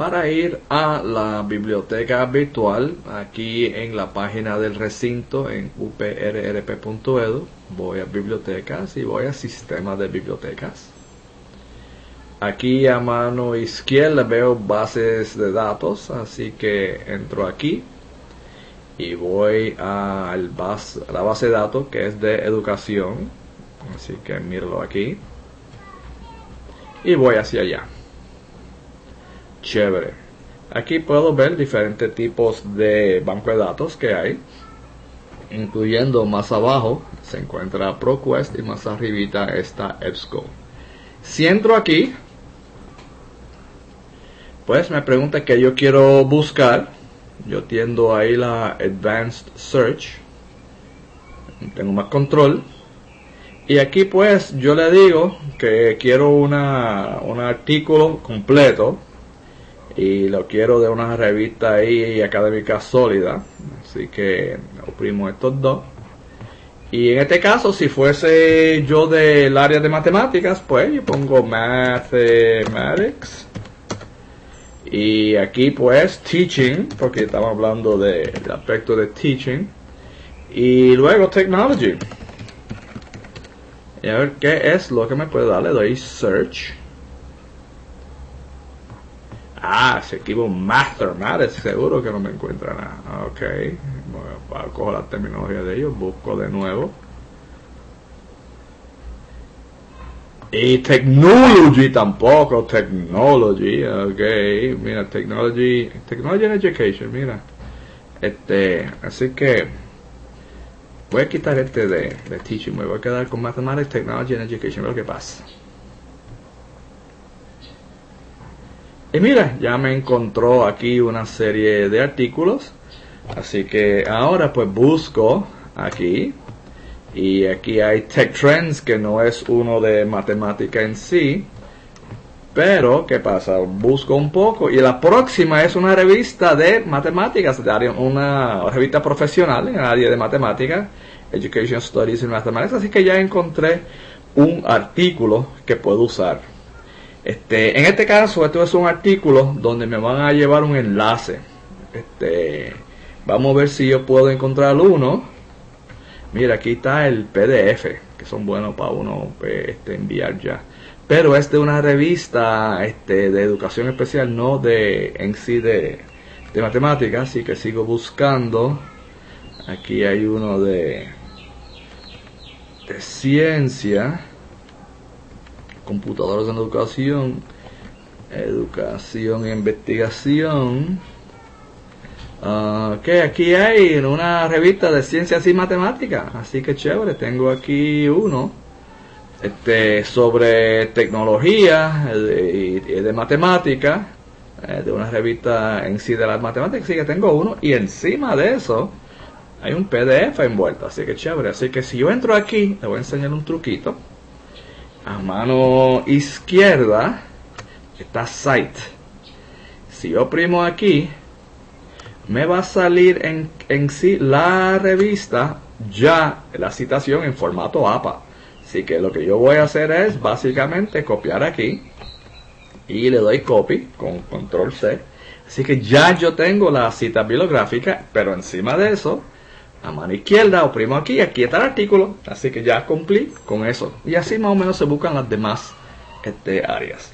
para ir a la biblioteca virtual aquí en la página del recinto en uprrp.edu. Voy a bibliotecas y voy a sistema de bibliotecas. Aquí a mano izquierda veo bases de datos, así que entro aquí y voy a la base de datos que es de educación. Así que míralo aquí. Y voy hacia allá. Chévere. Aquí puedo ver diferentes tipos de banco de datos que hay. Incluyendo más abajo se encuentra ProQuest y más arribita está EBSCO. Si entro aquí, pues me pregunta que yo quiero buscar. Yo tiendo ahí la Advanced Search. Tengo más control. Y aquí pues yo le digo que quiero una, un artículo completo y lo quiero de una revista ahí académica sólida. Así que oprimo estos dos. Y en este caso, si fuese yo del área de matemáticas, pues yo pongo Mathematics. Y aquí pues Teaching, porque estamos hablando del aspecto de Teaching. Y luego Technology. Y a ver qué es lo que me puede dar. Le doy Search. Ah, se equivoco Mathematics, seguro que no me encuentra nada. Ok, voy a, cojo la terminología de ellos, busco de nuevo. Y technology tampoco, technology, ok, mira, technology, technology and education, mira. Este, así que voy a quitar este de, teaching, me voy a quedar con mathematics, technology and education, ver qué pasa. Y mira, ya me encontró aquí una serie de artículos. Así que ahora pues busco aquí. Y aquí hay Tech Trends, que no es uno de matemática en sí. Pero, ¿qué pasa? Busco un poco. Y la próxima es una revista de matemáticas, una revista profesional en el área de matemáticas, Education Studies in Mathematics. Así que ya encontré un artículo que puedo usar. Este, en este caso, esto es un artículo donde me van a llevar un enlace. Este, vamos a ver si yo puedo encontrar uno. Mira, aquí está el PDF, que son buenos para uno pues, este, enviar ya. Pero es de una revista este, de educación especial, no de en sí de, de matemáticas, así que sigo buscando. Aquí hay uno de, de ciencia computadores en educación, educación e investigación. Uh, que aquí hay una revista de ciencias y matemáticas, así que chévere, tengo aquí uno este, sobre tecnología y de, de, matemáticas, eh, de una revista en sí de las matemáticas, así que tengo uno y encima de eso hay un PDF envuelto, así que chévere, así que si yo entro aquí, le voy a enseñar un truquito a mano izquierda está Site. Si yo oprimo aquí, me va a salir en, en sí la revista ya la citación en formato APA. Así que lo que yo voy a hacer es básicamente copiar aquí y le doy copy con control C. Así que ya yo tengo la cita bibliográfica, pero encima de eso a mano izquierda, oprimo aquí, aquí está el artículo, así que ya cumplí con eso. Y así más o menos se buscan las demás este, áreas.